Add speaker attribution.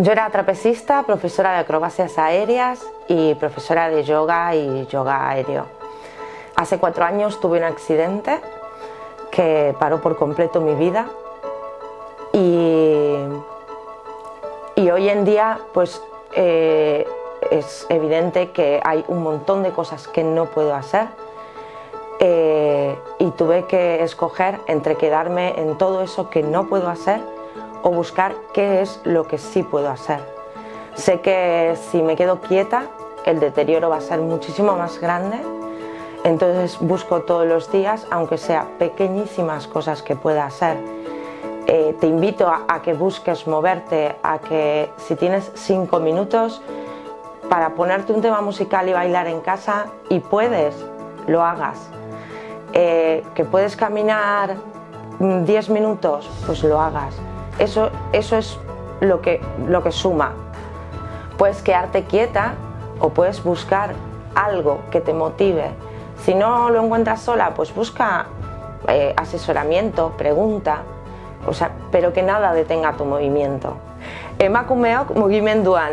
Speaker 1: Yo era trapecista, profesora de acrobacias aéreas y profesora de yoga y yoga aéreo. Hace cuatro años tuve un accidente que paró por completo mi vida y, y hoy en día pues eh, es evidente que hay un montón de cosas que no puedo hacer eh, y tuve que escoger entre quedarme en todo eso que no puedo hacer o buscar qué es lo que sí puedo hacer. Sé que si me quedo quieta, el deterioro va a ser muchísimo más grande, entonces busco todos los días, aunque sea pequeñísimas cosas que pueda hacer. Eh, te invito a, que busques moverte, a que si tienes cinco minutos para ponerte un tema musical y bailar en casa y puedes, lo hagas. Eh, que puedes caminar 10 minutos, pues lo hagas. Eso, es lo que, lo que suma. Puedes quedarte quieta o puedes buscar algo que te motive. Si no lo encuentras sola, pues busca eh, asesoramiento, pregunta, o sea, pero que nada detenga tu movimiento. Emakumeok mugimenduan,